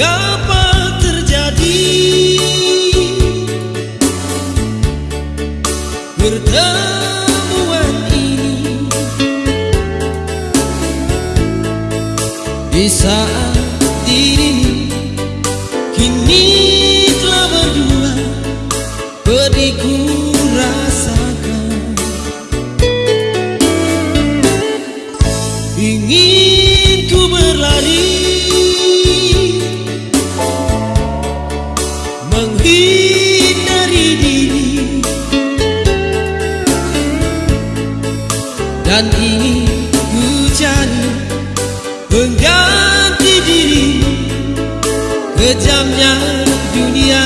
mengapa terjadi? Pertemuan ini di saat dan ingin ku jadi pengganti kejamnya dunia.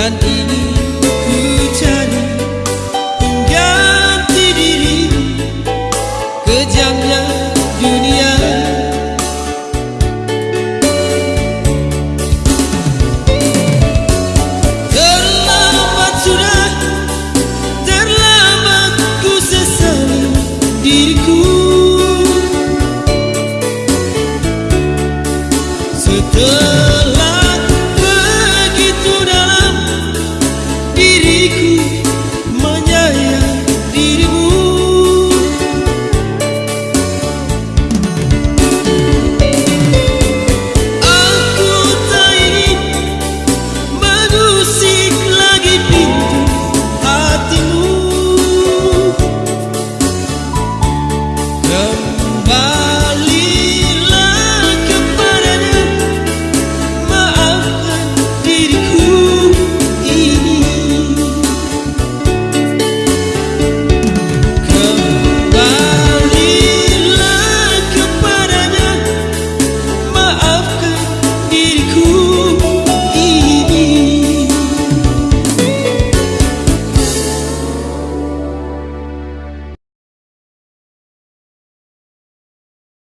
dan ini